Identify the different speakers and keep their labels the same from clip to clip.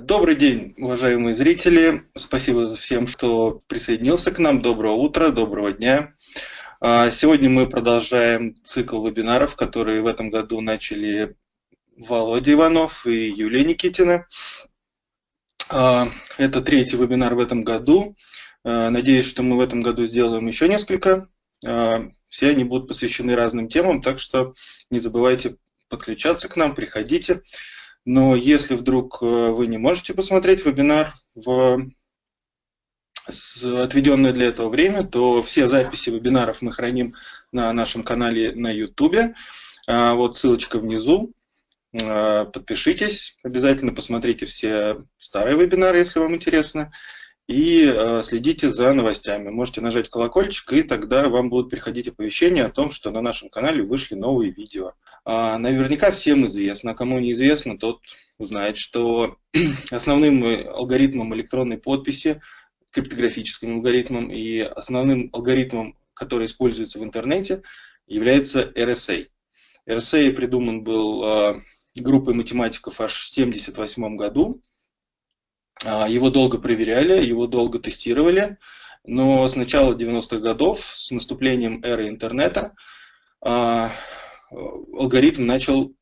Speaker 1: Добрый день, уважаемые зрители. Спасибо всем, что присоединился к нам. Доброго утра, доброго дня. А, сегодня мы продолжаем цикл вебинаров, которые в этом году начали Володя Иванов и Юлия Никитина. А, это третий вебинар в этом году. А, надеюсь, что мы в этом году сделаем еще несколько. Все они будут посвящены разным темам, так что не забывайте подключаться к нам, приходите. Но если вдруг э, вы не можете посмотреть вебинар в отведенное для этого время, то все записи вебинаров мы храним на нашем канале на YouTube. А, вот ссылочка внизу. А, подпишитесь, обязательно посмотрите все старые вебинары, если вам интересно, и а, следите за новостями. Можете нажать колокольчик, и тогда вам будут приходить оповещения о том, что на нашем канале вышли новые видео. Наверняка всем известно, кому неизвестно, тот узнает, что основным алгоритмом электронной подписи криптографическим алгоритмом, и основным алгоритмом, который используется в интернете, является RSA. RSA придуман был а, группой математиков аж в 1978 году. А, его долго проверяли, его долго тестировали, но с начала 90-х годов, с наступлением эры интернета, а, алгоритм начал,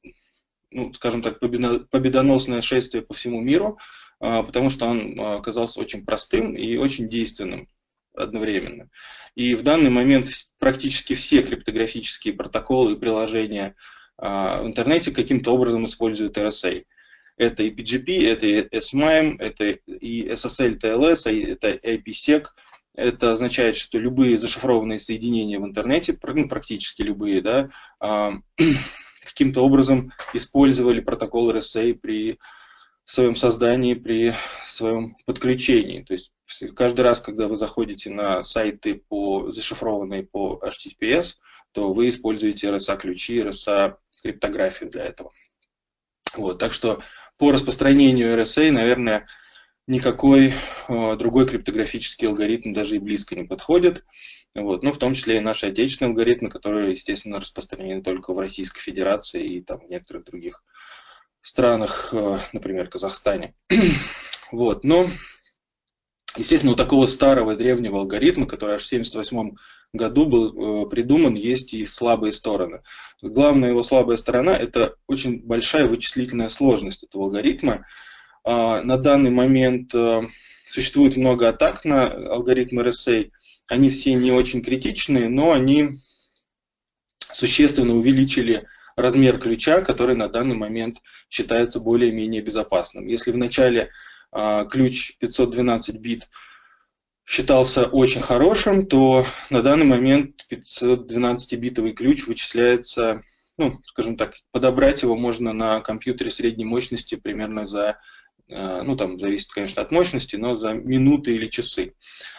Speaker 1: ну, скажем так, победоносное шествие по всему миру – а, потому что он а, оказался очень простым и очень действенным одновременно. И в данный момент практически все криптографические протоколы и приложения а, в интернете каким-то образом используют RSA. Это и PGP, это и SMIME, это и SSL TLS, это IPsec. Это означает, что любые зашифрованные соединения в интернете, ну, практически любые, да, каким-то образом использовали протокол RSA при своем создании, при своем подключении. То есть каждый раз, когда вы заходите на сайты, по, зашифрованные по HTTPS, то вы используете RSA-ключи, RSA-криптографию для этого. Вот, так что по распространению RSA, наверное, никакой э, другой криптографический алгоритм даже и близко не подходит. Вот, ну, в том числе и наши отечественные алгоритмы, которые, естественно, распространены только в Российской Федерации и там, в некоторых других странах, э, например, Казахстане. Вот, но, естественно, у такого старого древнего алгоритма, который аж в 1978 году был э, придуман, есть и слабые стороны. Главная его слабая сторона – это очень большая вычислительная сложность этого алгоритма. А, на данный момент э, существует много атак на алгоритм RSA. Они все не очень критичные, но они существенно увеличили размер ключа, который на данный момент считается более-менее безопасным. Если в начале э, ключ 512 бит считался очень хорошим, то на данный момент 512-битовый ключ вычисляется, ну, скажем так, подобрать его можно на компьютере средней мощности примерно за, ну, там зависит, конечно, от мощности, но за минуты или часы.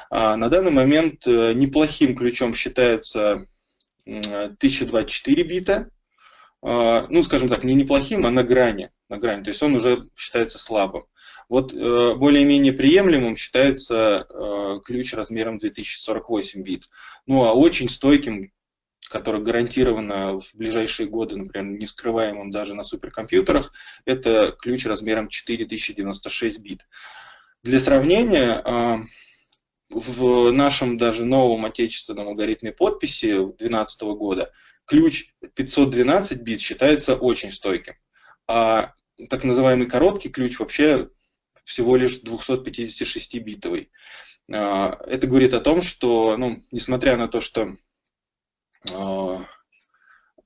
Speaker 1: А на данный момент э, неплохим ключом считается 1024 бита, а, ну, скажем так, не неплохим, а на грани, на грани, то есть он уже считается слабым. Вот э, более-менее приемлемым считается э, ключ размером 2048 бит. Ну, а очень стойким, который гарантированно в ближайшие годы, например, не вскрываемым даже на суперкомпьютерах, это ключ размером 4096 бит. Для сравнения, а, в нашем даже новом отечественном алгоритме подписи 2012 года ключ 512 бит считается очень стойким, а так называемый короткий ключ вообще всего лишь 256-битовый. А, это говорит о том, что, ну, несмотря на то, что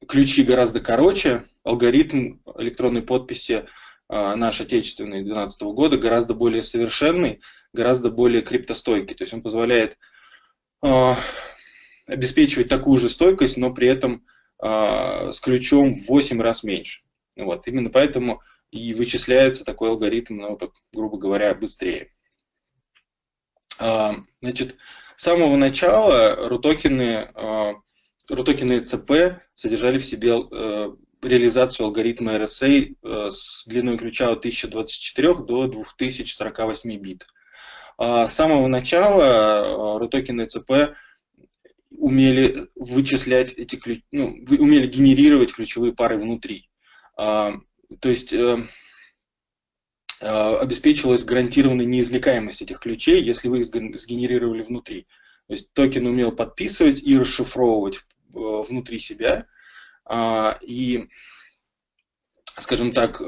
Speaker 1: ключи гораздо короче, алгоритм электронной подписи а, наш отечественный 2012 года гораздо более совершенный, гораздо более криптостойкий. То есть он позволяет обеспечивать такую же стойкость, но при этом с ключом в 8 раз меньше. Вот. Именно поэтому и вычисляется такой алгоритм, ну, так, грубо говоря, быстрее. Значит, с самого начала рутокены, рутокены ЦП содержали в себе э, реализацию алгоритма RSA э, с длиной ключа от 1024 до 2048 бит. С самого начала рутокены ЦП умели вычислять эти ключ, ну, умели генерировать ключевые пары внутри. А, то есть э, обеспечивалась гарантированная неизвлекаемость этих ключей, если вы их сгенерировали внутри. То есть токен умел подписывать и расшифровывать внутри себя. И, скажем так,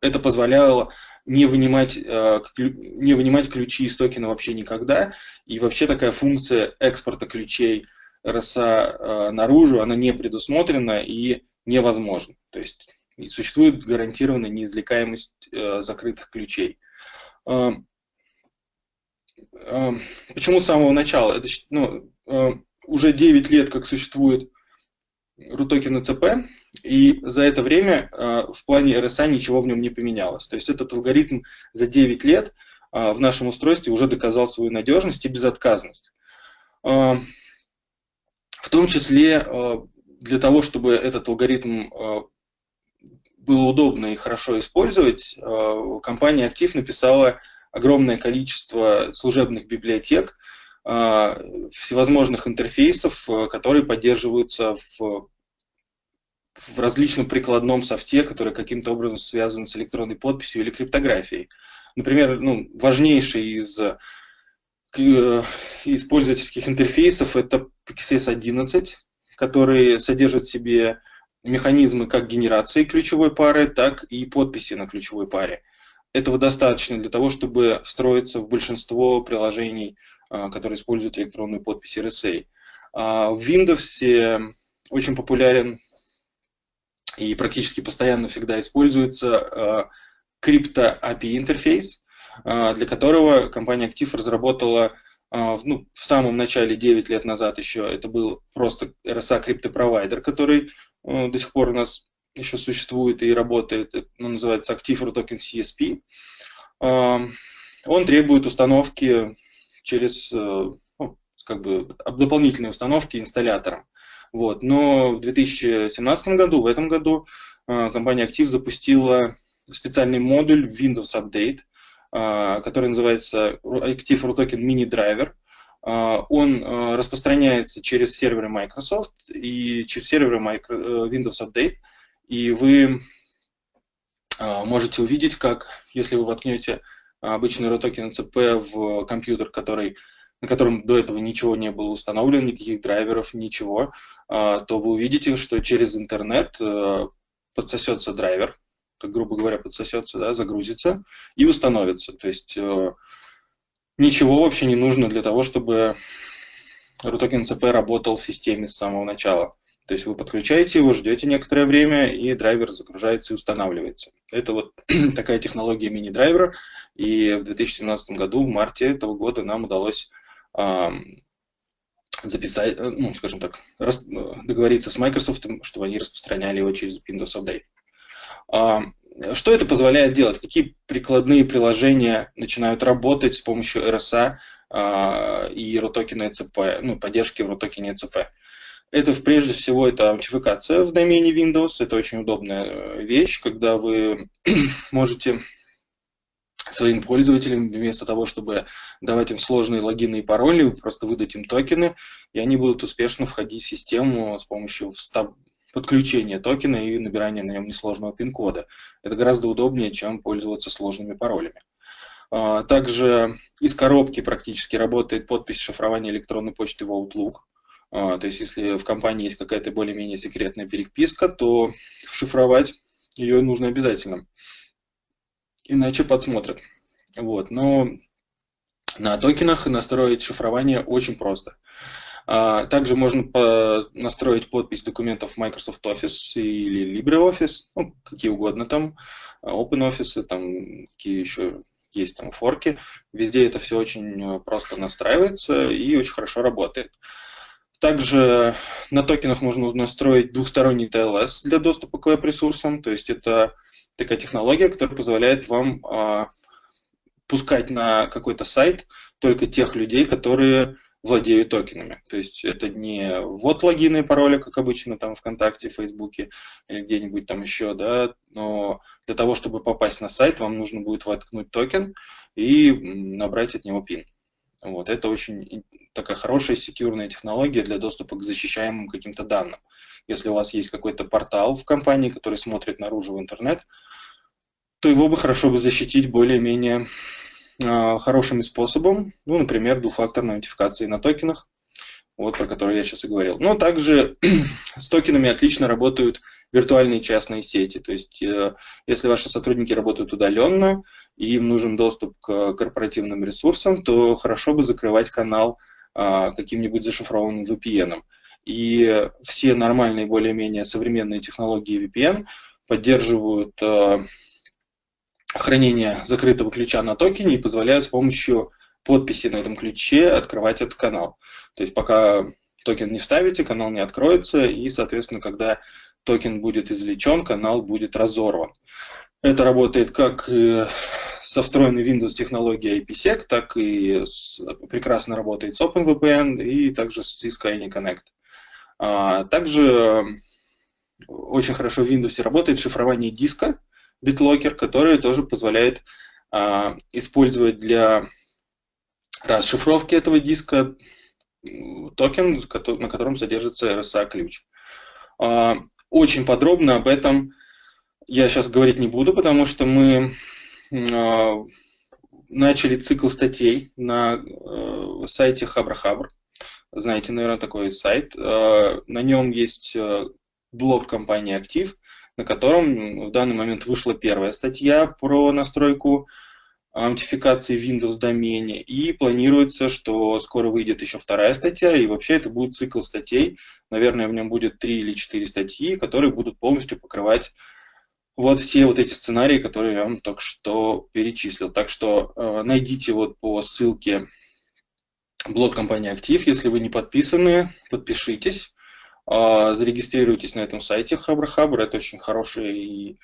Speaker 1: это позволяло не вынимать, э, не вынимать ключи из токена вообще никогда. И вообще такая функция экспорта ключей RSA э, наружу, она не предусмотрена и невозможна. То есть существует гарантированная неизвлекаемость э, закрытых ключей. Почему с самого начала? Это, ну, уже 9 лет, как существует RUTOKEN ЦП, и за это время э, в плане RSA ничего в нем не поменялось. То есть этот алгоритм за 9 лет э, в нашем устройстве уже доказал свою надежность и безотказность. Э, в том числе для того, чтобы этот алгоритм было удобно и хорошо использовать, компания Active написала огромное количество служебных библиотек, всевозможных интерфейсов, которые поддерживаются в в различном прикладном софте, который каким-то образом связан с электронной подписью или криптографией. Например, ну, важнейший из э, из интерфейсов это PXS 11, который содержит в себе механизмы как генерации ключевой пары, так и подписи на ключевой паре. Этого достаточно для того, чтобы встроиться в большинство приложений, э, которые используют электронную подпись RSA. А в Windows очень популярен и практически постоянно всегда используется крипто API интерфейс, для которого компания Active разработала а, ну, в самом начале, 9 лет назад еще, это был просто RSA криптопровайдер, который а, до сих пор у нас еще существует и работает, он называется Active Token CSP. А, он требует установки через ну, как бы дополнительные установки инсталлятором. Вот. Но в 2017 году, в этом году, а, компания Active запустила специальный модуль Windows Update, а, который называется Active RUTOKEN Mini Driver. Он распространяется через серверы Microsoft и через серверы э, Windows Update. И вы можете увидеть, как, если вы воткнете обычный RUTOKEN CP в компьютер, который на котором до этого ничего не было установлено, никаких драйверов, ничего, а, то вы увидите, что через интернет э, подсосется драйвер, грубо говоря, подсосется, да, загрузится и установится. То есть э, ничего вообще не нужно для того, чтобы RUTOKEN CP работал в системе с самого начала. То есть вы подключаете его, ждете некоторое время, и драйвер загружается и устанавливается. Это вот такая технология мини-драйвера, и в 2017 году, в марте этого года, нам удалось записать, э, ну, скажем так, рас, договориться с Microsoft, чтобы они распространяли его через Windows Update. Что это позволяет делать? Какие прикладные приложения начинают работать с помощью RSA а, и RUTOKEN ECP, ну, поддержки RUTOKEN ECP? Это прежде всего это аутентификация в домене Windows. Это очень удобная э, вещь, когда вы можете своим пользователям, вместо того, чтобы давать им сложные логины и пароли, просто выдать им токены, и они будут успешно входить в систему с помощью подключения токена и набирания на нем несложного пин-кода. Это гораздо удобнее, чем пользоваться сложными паролями. А, также из коробки практически работает подпись шифрования электронной почты в Outlook. А, то есть, если в компании есть какая-то более-менее секретная переписка, то шифровать ее нужно обязательно иначе подсмотрят. Вот. Но на токенах настроить шифрование очень просто. А, также можно настроить подпись документов Microsoft Office или LibreOffice, ну, какие угодно там, OpenOffice, там какие еще есть там форки. Везде это все очень просто настраивается и очень хорошо работает. Также на токенах можно настроить двухсторонний TLS для доступа к веб-ресурсам, то есть это такая технология, которая позволяет вам а, пускать на какой-то сайт только тех людей, которые владеют токенами. То есть это не вот логины и пароли, как обычно там ВКонтакте, Фейсбуке или где-нибудь там еще, да, но для того, чтобы попасть на сайт, вам нужно будет воткнуть токен и набрать от него пин. Вот, это очень такая хорошая секьюрная технология для доступа к защищаемым каким-то данным. Если у вас есть какой-то портал в компании, который смотрит наружу в интернет, то его бы хорошо бы защитить более-менее э, хорошим способом, ну, например, двухфакторной аутентификации на токенах, вот про который я сейчас и говорил. Но также с токенами отлично работают виртуальные частные сети. То есть, э, если ваши сотрудники работают удаленно, и им нужен доступ к корпоративным ресурсам, то хорошо бы закрывать канал а, каким-нибудь зашифрованным VPN. И все нормальные, более-менее современные технологии VPN поддерживают а, хранение закрытого ключа на токене и позволяют с помощью подписи на этом ключе открывать этот канал. То есть пока токен не вставите, канал не откроется, и, соответственно, когда токен будет извлечен, канал будет разорван. Это работает как со встроенной Windows технологией IPsec, так и с, прекрасно работает с OpenVPN и также с Cisco AnyConnect. А, также очень хорошо в Windows работает шифрование диска BitLocker, которое тоже позволяет а, использовать для расшифровки этого диска токен, на котором содержится RSA-ключ. А, очень подробно об этом я сейчас говорить не буду, потому что мы а, начали цикл статей на э, сайте Хабра-Хабр. Знаете, наверное, такой сайт. А, на нем есть э, блог компании «Актив», на котором в данный момент вышла первая статья про настройку аутентификации в Windows домене, и планируется, что скоро выйдет еще вторая статья, и вообще это будет цикл статей. Наверное, в нем будет три или четыре статьи, которые будут полностью покрывать вот все вот эти сценарии, которые я вам только что перечислил. Так что э, найдите вот по ссылке блог компании Актив. Если вы не подписаны, подпишитесь, э, зарегистрируйтесь на этом сайте Хабр Хабр. Это очень хороший и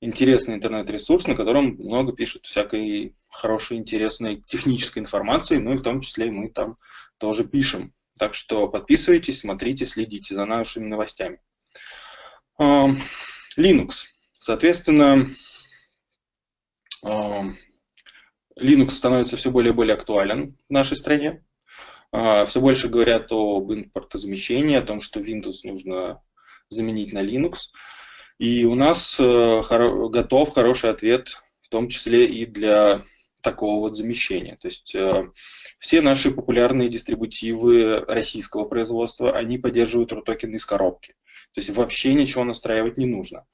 Speaker 1: интересный интернет-ресурс, на котором много пишут всякой хорошей, интересной технической информации, ну и в том числе мы там тоже пишем. Так что подписывайтесь, смотрите, следите за нашими новостями. Э, Linux. Соответственно, Linux становится все более и более актуален в нашей стране. А, все больше говорят об импортозамещении, о том, что Windows нужно заменить на Linux. И у нас э, готов хороший ответ, в том числе и для такого вот замещения. То есть э, все наши популярные дистрибутивы российского производства, они поддерживают RUTOKEN из коробки. То есть вообще ничего настраивать не нужно.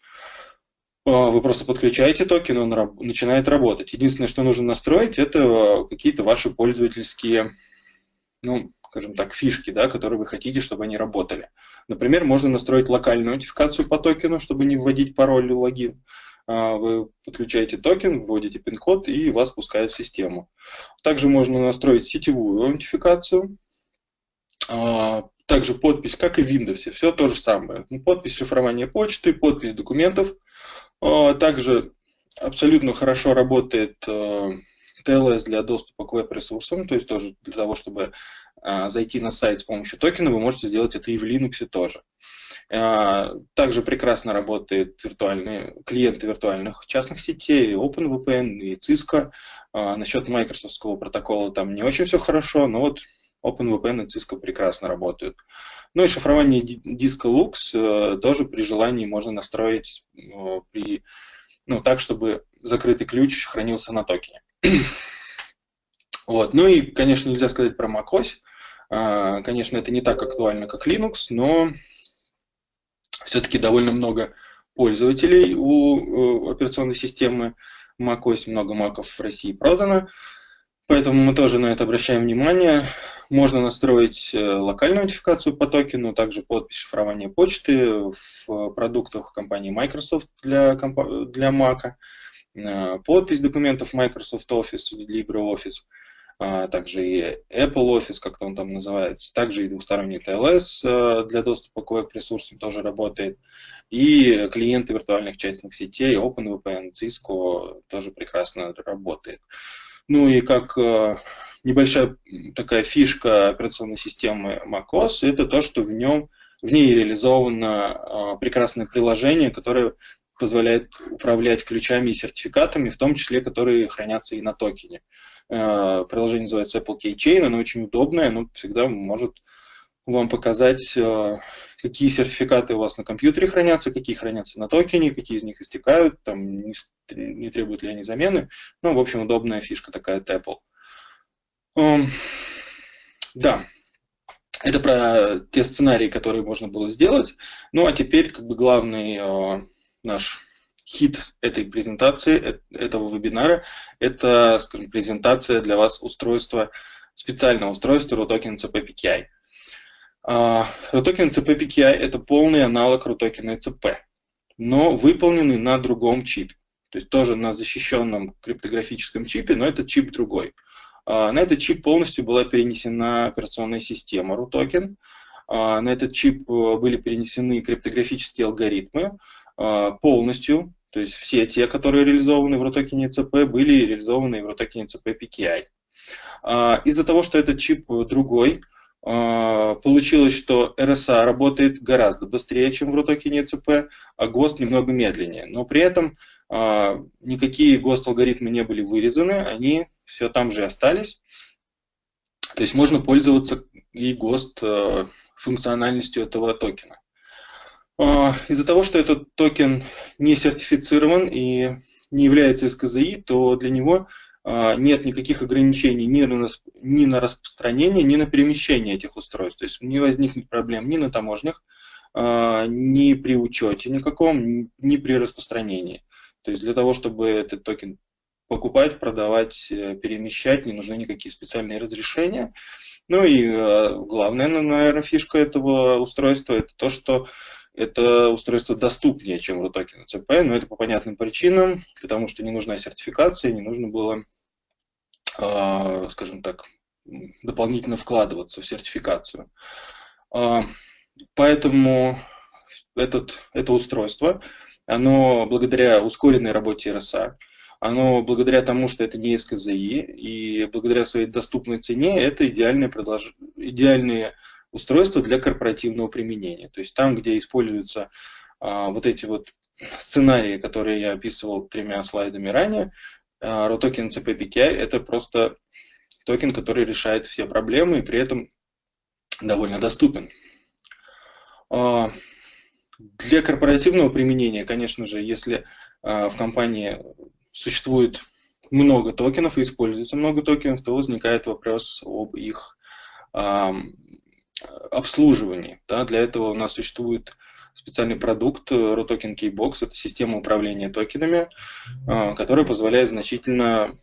Speaker 1: А, вы просто подключаете токен, он начинает работать. Единственное, что нужно настроить, это какие-то ваши пользовательские, ну, скажем так, фишки, да, которые вы хотите, чтобы они работали. Например, можно настроить локальную нотификацию по токену, чтобы не вводить пароль или логин. А, вы подключаете токен, вводите пин-код и вас пускает в систему. Также можно настроить сетевую аутентификацию. А, также подпись, как и в Windows, все то же самое. Подпись шифрования почты, подпись документов – также абсолютно хорошо работает TLS э, для доступа к веб-ресурсам, то есть тоже для того, чтобы а, зайти на сайт с помощью токена, вы можете сделать это и в Linux тоже. Также прекрасно работают виртуальные, клиенты виртуальных частных сетей, OpenVPN и Cisco. Насчет Microsoft протокола там не очень все хорошо, но вот OpenVPN и Cisco прекрасно работают. Ну и шифрование диска Lux э, тоже при желании можно настроить э, при, ну, так, чтобы закрытый ключ хранился на токене. вот. Ну и, конечно, нельзя сказать про macOS. А, конечно, это не так актуально, как Linux, но все-таки довольно много пользователей у операционной системы macOS, много маков в России продано. Поэтому мы тоже на это обращаем внимание. Можно настроить э, локальную нотификацию по токену, также подпись шифрования почты в продуктах компании Microsoft для, для Mac, э, подпись документов Microsoft Office, LibreOffice, а также и Apple Office, как он там называется, также и двухсторонний TLS э, для доступа к веб-ресурсам тоже работает, и клиенты виртуальных частных сетей OpenVPN, Cisco тоже прекрасно работает. Ну и как небольшая такая фишка операционной системы macOS, это то, что в нем в ней реализовано а, прекрасное приложение, которое позволяет управлять ключами и сертификатами, в том числе, которые хранятся и на токене. А, приложение называется Apple Keychain, оно очень удобное, оно всегда может вам показать, э, какие сертификаты у вас на компьютере хранятся, какие хранятся на токене, какие из них истекают, там, не, требуют ли они замены. Ну, в общем, удобная фишка такая от Apple. Эм, да, это про те сценарии, которые можно было сделать. Ну, а теперь как бы главный э, наш хит этой презентации, э, этого вебинара, это, скажем, презентация для вас устройства, специального устройства RUTOKEN CP Uh, RUTOKEN CP это полный аналог RUTOKEN CP, но выполненный на другом чипе. То есть тоже на защищенном криптографическом чипе, но этот чип другой. Uh, на этот чип полностью была перенесена операционная система RUTOKEN. Uh, на этот чип э, были перенесены криптографические алгоритмы полностью, то есть все те, которые реализованы в RUTOKEN CP, были реализованы в RUTOKEN CP PKI. А, из-за того, что этот чип другой, а, получилось, что RSA работает гораздо быстрее, чем в RUTOKEN CP, а ГОСТ немного медленнее. Но при этом а, никакие ГОСТ-алгоритмы не были вырезаны, они все там же остались. То есть можно пользоваться и ГОСТ функциональностью этого токена. А, из-за того, что этот токен не сертифицирован и не является СКЗИ, то для него а, нет никаких ограничений ни на, ни на распространение, ни на перемещение этих устройств. То есть не возникнет проблем ни на таможнях, а, ни при учете никаком, ни при распространении. То есть для того, чтобы этот токен покупать, продавать, э, перемещать, не нужны никакие специальные разрешения. Ну и главная, наверное, фишка этого устройства – это то, что это устройство доступнее, чем RUTOKEN CP, но это по понятным причинам, потому что не нужна сертификация, не нужно было, а, скажем так, дополнительно вкладываться в сертификацию. А, поэтому этот, это устройство, оно благодаря ускоренной работе RSA, оно благодаря тому, что это не СКЗИ, и благодаря своей доступной цене, это идеальное, продолж... идеальные устройства для корпоративного применения. То есть там, где используются а, вот эти вот сценарии, которые я описывал тремя слайдами ранее, а, ROTOKEN CPPKI это просто токен, который решает все проблемы и при этом довольно доступен. А, для корпоративного применения, конечно же, если а, в компании существует много токенов и используется много токенов, то возникает вопрос об их обслуживании. Для этого у нас существует специальный продукт ROTOKEN Keybox. Это система управления токенами, а, которая позволяет значительно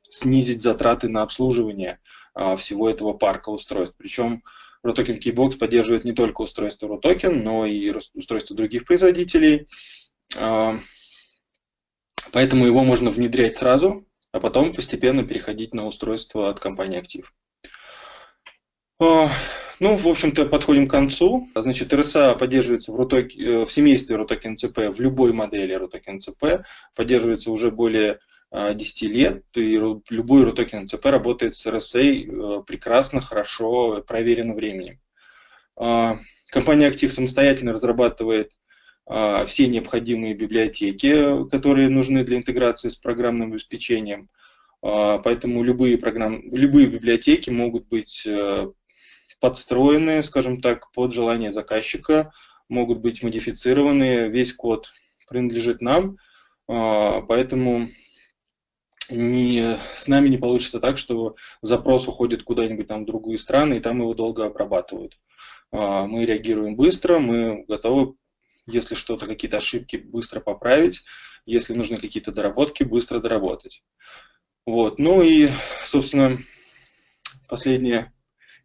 Speaker 1: снизить затраты на обслуживание а, всего этого парка устройств. Причем ROTOKEN Keybox поддерживает не только устройство ROTOKEN, но и устройства других производителей. Поэтому его можно внедрять сразу, а потом постепенно переходить на устройство от компании Актив. Ну, в общем-то, подходим к концу. Значит, RSA поддерживается в, RUTOK, э, в семействе RUTOKEN CP, в любой модели RUTOKEN CP, поддерживается уже более 10 э, лет, и любой RUTOKEN CP работает с RSA э, прекрасно, хорошо, проверено временем. Компания Актив самостоятельно разрабатывает все необходимые библиотеки, которые нужны для интеграции с программным обеспечением. Поэтому любые, программ... любые библиотеки могут быть подстроены, скажем так, под желание заказчика, могут быть модифицированы, весь код принадлежит нам, а, поэтому не, с нами не получится так, что запрос уходит куда-нибудь там в другие страны, и там его долго обрабатывают. А, мы реагируем быстро, мы готовы, если что-то, какие-то ошибки, быстро поправить, если нужны какие-то доработки, быстро доработать. Вот. Ну и, собственно, последнее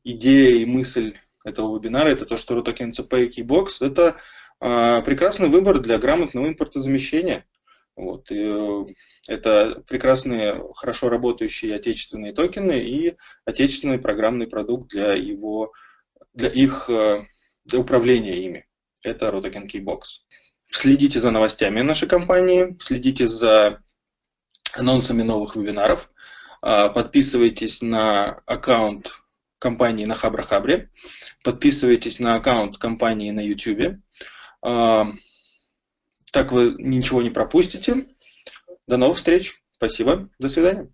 Speaker 1: идея и мысль этого вебинара, это то, что RUTOKEN CP и Keybox – это э, прекрасный выбор для грамотного импортозамещения. Вот, и, э, это прекрасные, хорошо работающие отечественные токены и отечественный программный продукт для, его, для их э, для управления ими. Это RUTOKEN Keybox. Следите за новостями нашей компании, следите за анонсами новых вебинаров, а, подписывайтесь на аккаунт компании на Хабрахабре. Подписывайтесь на аккаунт компании на YouTube. А, так вы ничего не пропустите. До новых встреч. Спасибо. До свидания.